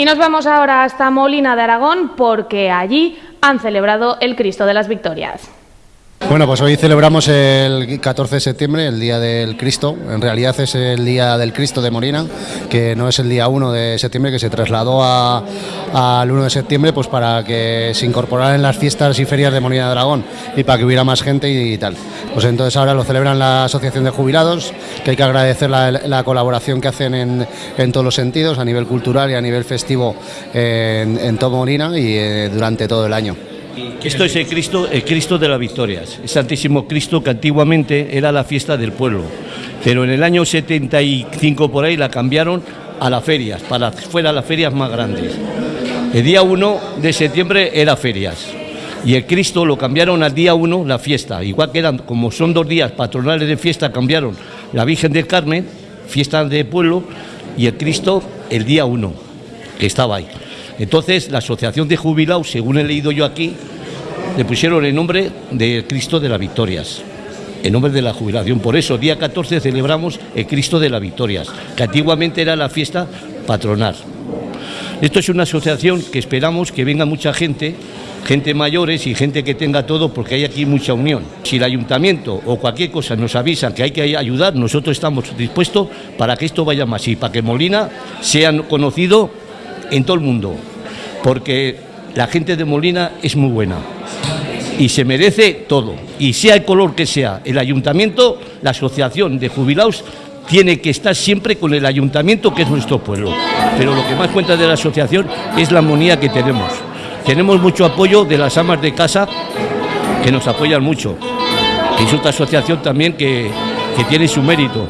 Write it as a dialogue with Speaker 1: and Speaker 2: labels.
Speaker 1: Y nos vamos ahora hasta Molina de Aragón porque allí han celebrado el Cristo de las Victorias.
Speaker 2: Bueno, pues hoy celebramos el 14 de septiembre, el Día del Cristo. En realidad es el Día del Cristo de Molina, que no es el día 1 de septiembre, que se trasladó al 1 de septiembre pues para que se incorporara en las fiestas y ferias de Molina de Aragón y para que hubiera más gente y, tal. Pues entonces ahora lo celebran la Asociación de Jubilados, que hay que agradecer la, colaboración que hacen en, todos los sentidos, a nivel cultural y a nivel festivo en, en Molina y eh, durante todo el año.
Speaker 3: Esto es el Cristo, el Cristo de las Victorias, el Santísimo Cristo que antiguamente era la fiesta del pueblo, pero en el año 75 por ahí la cambiaron a las ferias, para que fueran las ferias más grandes. El día 1 de septiembre era ferias y el Cristo lo cambiaron al día 1 la fiesta, igual que eran, como son dos días patronales de fiesta, cambiaron la Virgen del Carmen, fiesta de pueblo, y el Cristo el día 1, que estaba ahí. Entonces, la Asociación de Jubilados, según he leído yo aquí, le pusieron el nombre de Cristo de las Victorias, el nombre de la jubilación. Por eso, día 14 celebramos el Cristo de las Victorias, que antiguamente era la fiesta patronal. Esto es una asociación que esperamos que venga mucha gente, gente mayores y gente que tenga todo, porque hay aquí mucha unión. Si el ayuntamiento o cualquier cosa nos avisan que hay que ayudar, nosotros estamos dispuestos para que esto vaya más y para que Molina sea conocido en todo el mundo porque la gente de Molina es muy buena y se merece todo. Y sea el color que sea, el ayuntamiento, la asociación de jubilados tiene que estar siempre con el ayuntamiento que es nuestro pueblo. Pero lo que más cuenta de la asociación es la armonía que tenemos. Tenemos mucho apoyo de las amas de casa que nos apoyan mucho. Es otra asociación también que, que tiene su mérito.